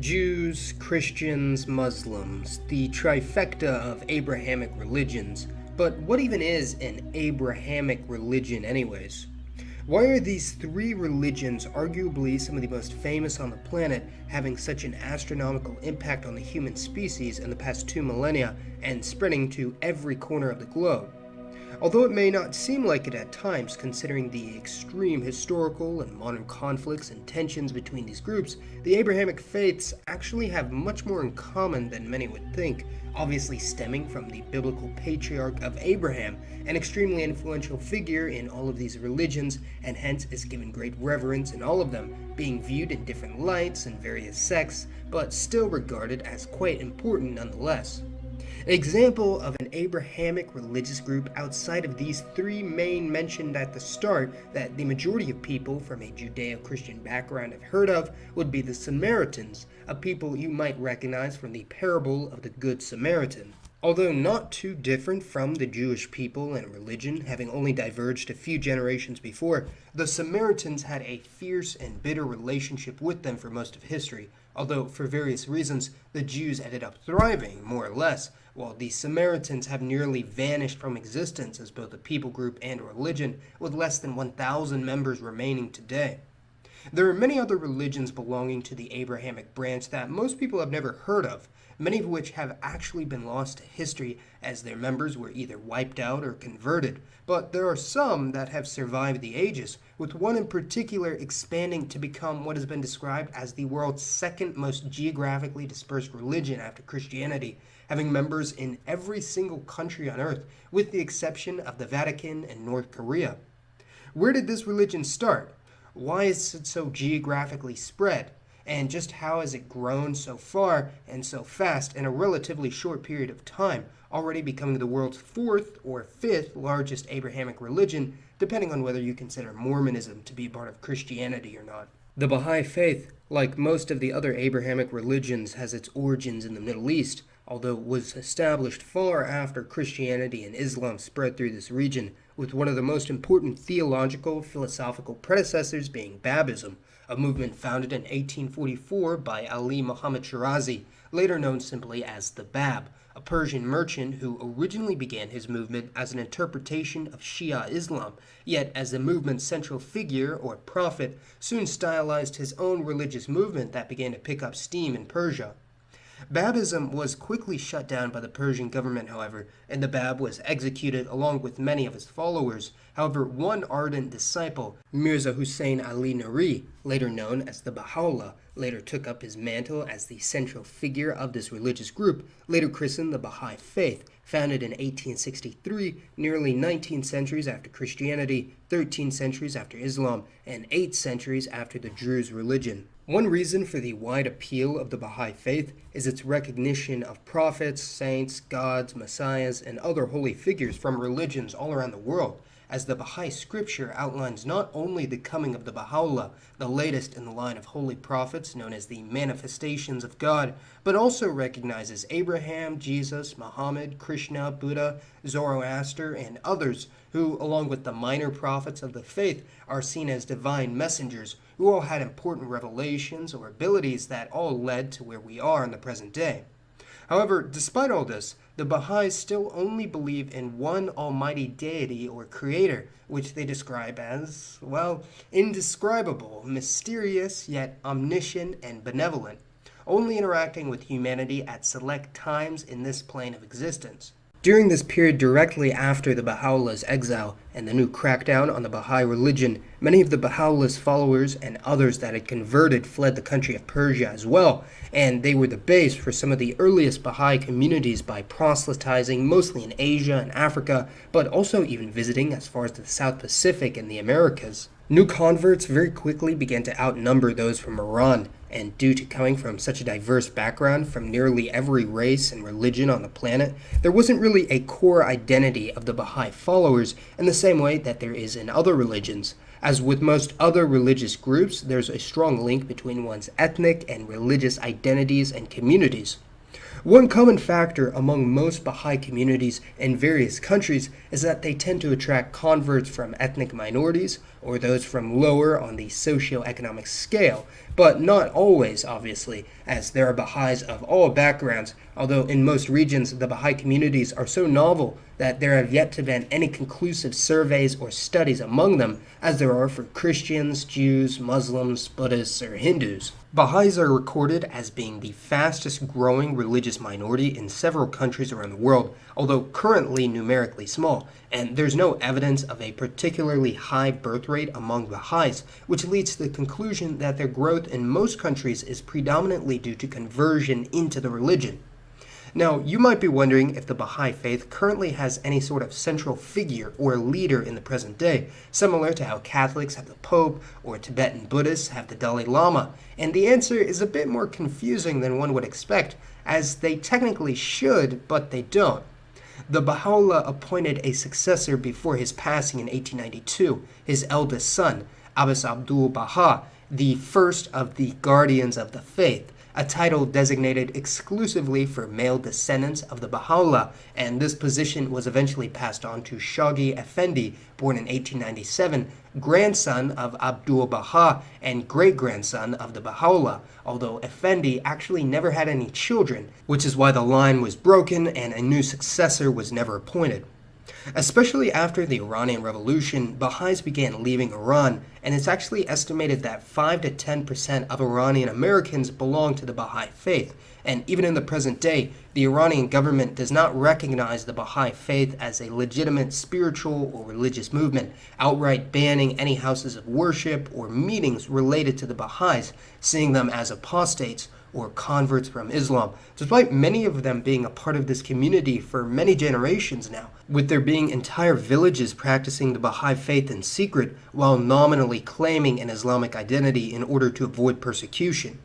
Jews, Christians, Muslims, the trifecta of Abrahamic religions. But what even is an Abrahamic religion, anyways? Why are these three religions, arguably some of the most famous on the planet, having such an astronomical impact on the human species in the past two millennia and spreading to every corner of the globe? Although it may not seem like it at times, considering the extreme historical and modern conflicts and tensions between these groups, the Abrahamic faiths actually have much more in common than many would think, obviously stemming from the biblical patriarch of Abraham, an extremely influential figure in all of these religions, and hence is given great reverence in all of them, being viewed in different lights and various sects, but still regarded as quite important nonetheless. An example of an Abrahamic religious group outside of these three main mentioned at the start that the majority of people from a Judeo-Christian background have heard of would be the Samaritans, a people you might recognize from the parable of the Good Samaritan. Although not too different from the Jewish people and religion, having only diverged a few generations before, the Samaritans had a fierce and bitter relationship with them for most of history, although for various reasons the Jews ended up thriving, more or less, while the Samaritans have nearly vanished from existence as both a people group and religion, with less than 1,000 members remaining today. There are many other religions belonging to the Abrahamic branch that most people have never heard of, many of which have actually been lost to history as their members were either wiped out or converted, but there are some that have survived the ages, with one in particular expanding to become what has been described as the world's second most geographically dispersed religion after Christianity, having members in every single country on earth, with the exception of the Vatican and North Korea. Where did this religion start? Why is it so geographically spread? And just how has it grown so far and so fast in a relatively short period of time, already becoming the world's fourth or fifth largest Abrahamic religion, depending on whether you consider Mormonism to be part of Christianity or not. The Baha'i Faith, like most of the other Abrahamic religions, has its origins in the Middle East, although it was established far after Christianity and Islam spread through this region, with one of the most important theological philosophical predecessors being Babism, a movement founded in 1844 by Ali Muhammad Shirazi, later known simply as the Bab, a Persian merchant who originally began his movement as an interpretation of Shia Islam, yet as the movement's central figure, or prophet, soon stylized his own religious movement that began to pick up steam in Persia. Babism was quickly shut down by the Persian government, however, and the Bab was executed along with many of his followers. However, one ardent disciple, Mirza Hussein Ali Nuri, later known as the Baha'u'llah, later took up his mantle as the central figure of this religious group, later christened the Baha'i Faith, founded in 1863, nearly 19 centuries after Christianity, 13 centuries after Islam, and 8 centuries after the Druze religion. One reason for the wide appeal of the Baha'i Faith is its recognition of prophets, saints, gods, messiahs, and other holy figures from religions all around the world, as the Baha'i scripture outlines not only the coming of the Baha'u'llah, the latest in the line of holy prophets known as the manifestations of God, but also recognizes Abraham, Jesus, Muhammad, Krishna, Buddha, Zoroaster, and others who, along with the minor prophets of the faith, are seen as divine messengers who all had important revelations or abilities that all led to where we are in the present day. However, despite all this, the Baha'is still only believe in one almighty deity or creator, which they describe as, well, indescribable, mysterious, yet omniscient and benevolent, only interacting with humanity at select times in this plane of existence. During this period directly after the Baha'u'llah's exile and the new crackdown on the Baha'i religion, many of the Baha'u'llah's followers and others that had converted fled the country of Persia as well, and they were the base for some of the earliest Baha'i communities by proselytizing mostly in Asia and Africa, but also even visiting as far as the South Pacific and the Americas. New converts very quickly began to outnumber those from Iran, and due to coming from such a diverse background from nearly every race and religion on the planet, there wasn't really a core identity of the Baha'i followers in the same way that there is in other religions. As with most other religious groups, there's a strong link between one's ethnic and religious identities and communities. One common factor among most Baha'i communities in various countries is that they tend to attract converts from ethnic minorities or those from lower on the socio-economic scale, but not always, obviously, as there are Baha'is of all backgrounds, although in most regions the Baha'i communities are so novel that there have yet to been any conclusive surveys or studies among them as there are for Christians, Jews, Muslims, Buddhists, or Hindus. Baha'is are recorded as being the fastest growing religious minority in several countries around the world, although currently numerically small, and there's no evidence of a particularly high birth rate among Baha'is, which leads to the conclusion that their growth in most countries is predominantly due to conversion into the religion. Now, you might be wondering if the Baha'i faith currently has any sort of central figure or leader in the present day, similar to how Catholics have the Pope or Tibetan Buddhists have the Dalai Lama. And the answer is a bit more confusing than one would expect, as they technically should, but they don't. The Baha'u'llah appointed a successor before his passing in 1892, his eldest son, Abbas Abdul Baha, the first of the guardians of the faith a title designated exclusively for male descendants of the Baha'u'llah, and this position was eventually passed on to Shoghi Effendi, born in 1897, grandson of Abdul Baha and great-grandson of the Baha'u'llah, although Effendi actually never had any children, which is why the line was broken and a new successor was never appointed. Especially after the Iranian Revolution, Baha'is began leaving Iran, and it's actually estimated that 5 to 10% of Iranian Americans belong to the Baha'i faith. And even in the present day, the Iranian government does not recognize the Baha'i faith as a legitimate spiritual or religious movement, outright banning any houses of worship or meetings related to the Baha'is, seeing them as apostates or converts from Islam, despite many of them being a part of this community for many generations now, with there being entire villages practicing the Baha'i faith in secret while nominally claiming an Islamic identity in order to avoid persecution.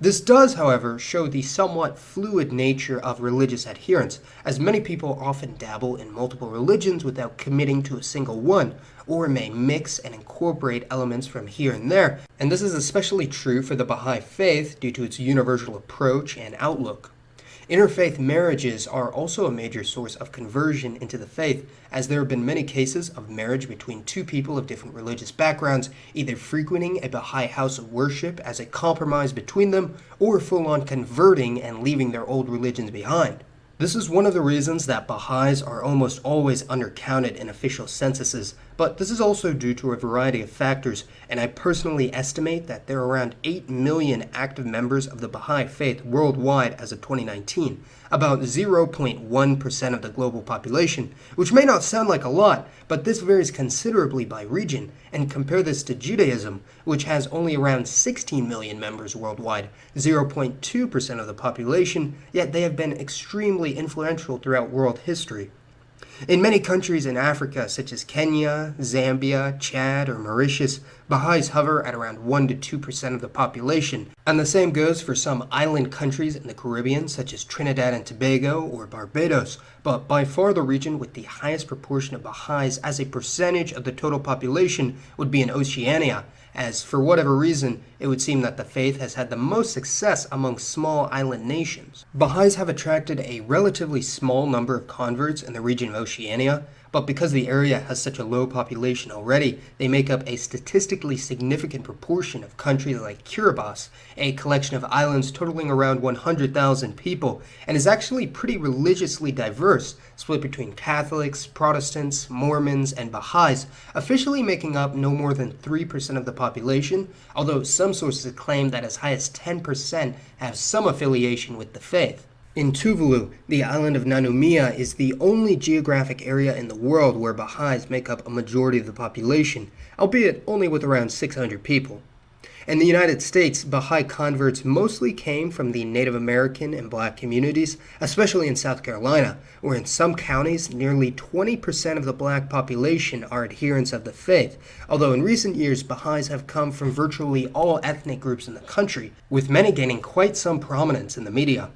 This does, however, show the somewhat fluid nature of religious adherence, as many people often dabble in multiple religions without committing to a single one, or may mix and incorporate elements from here and there, and this is especially true for the Baha'i faith due to its universal approach and outlook. Interfaith marriages are also a major source of conversion into the faith, as there have been many cases of marriage between two people of different religious backgrounds, either frequenting a Baha'i house of worship as a compromise between them, or full on converting and leaving their old religions behind. This is one of the reasons that Baha'is are almost always undercounted in official censuses, but this is also due to a variety of factors, and I personally estimate that there are around 8 million active members of the Baha'i faith worldwide as of 2019, about 0.1% of the global population, which may not sound like a lot, but this varies considerably by region, and compare this to Judaism, which has only around 16 million members worldwide, 0.2% of the population, yet they have been extremely influential throughout world history. In many countries in Africa, such as Kenya, Zambia, Chad, or Mauritius, Baha'is hover at around 1 to 2% of the population, and the same goes for some island countries in the Caribbean, such as Trinidad and Tobago or Barbados, but by far the region with the highest proportion of Baha'is as a percentage of the total population would be in Oceania, as for whatever reason, it would seem that the faith has had the most success among small island nations. Baha'is have attracted a relatively small number of converts in the region of Oceania, but because the area has such a low population already, they make up a statistically significant proportion of countries like Kiribati, a collection of islands totaling around 100,000 people, and is actually pretty religiously diverse, split between Catholics, Protestants, Mormons, and Baha'is, officially making up no more than 3% of the population, although some sources claim that as high as 10% have some affiliation with the faith. In Tuvalu, the island of Nanumea is the only geographic area in the world where Baha'is make up a majority of the population, albeit only with around 600 people. In the United States, Baha'i converts mostly came from the Native American and black communities, especially in South Carolina, where in some counties nearly 20% of the black population are adherents of the faith, although in recent years Baha'is have come from virtually all ethnic groups in the country, with many gaining quite some prominence in the media.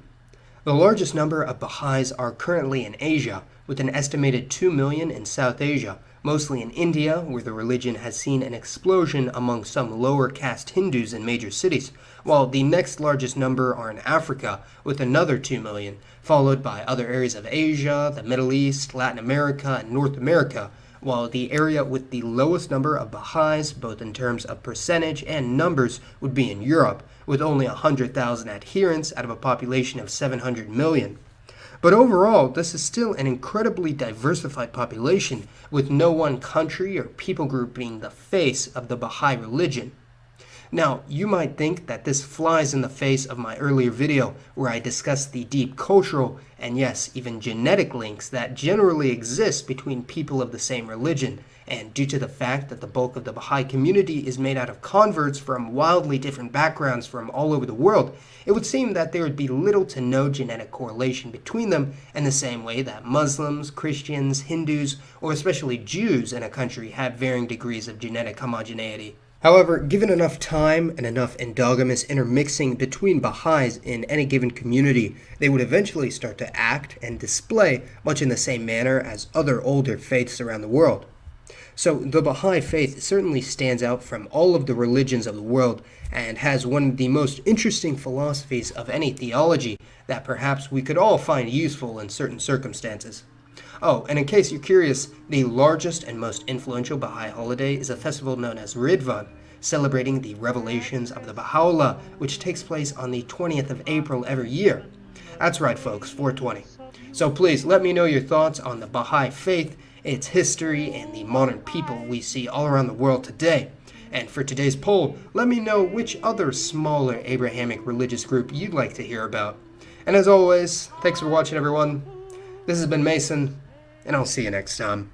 The largest number of Baha'is are currently in Asia, with an estimated 2 million in South Asia, mostly in India, where the religion has seen an explosion among some lower caste Hindus in major cities, while the next largest number are in Africa, with another 2 million, followed by other areas of Asia, the Middle East, Latin America, and North America, while the area with the lowest number of Baha'is, both in terms of percentage and numbers, would be in Europe, with only 100,000 adherents out of a population of 700 million. But overall, this is still an incredibly diversified population, with no one country or people group being the face of the Baha'i religion. Now, you might think that this flies in the face of my earlier video where I discussed the deep cultural and yes, even genetic links that generally exist between people of the same religion, and due to the fact that the bulk of the Baha'i community is made out of converts from wildly different backgrounds from all over the world, it would seem that there would be little to no genetic correlation between them in the same way that Muslims, Christians, Hindus, or especially Jews in a country have varying degrees of genetic homogeneity. However, given enough time and enough endogamous intermixing between Baha'is in any given community, they would eventually start to act and display much in the same manner as other older faiths around the world. So the Baha'i faith certainly stands out from all of the religions of the world and has one of the most interesting philosophies of any theology that perhaps we could all find useful in certain circumstances. Oh, and in case you're curious, the largest and most influential Baha'i holiday is a festival known as Ridvan, celebrating the revelations of the Baha'u'llah, which takes place on the 20th of April every year. That's right, folks, 420. So please let me know your thoughts on the Baha'i faith, its history, and the modern people we see all around the world today. And for today's poll, let me know which other smaller Abrahamic religious group you'd like to hear about. And as always, thanks for watching everyone. This has been Mason, and I'll see you next time.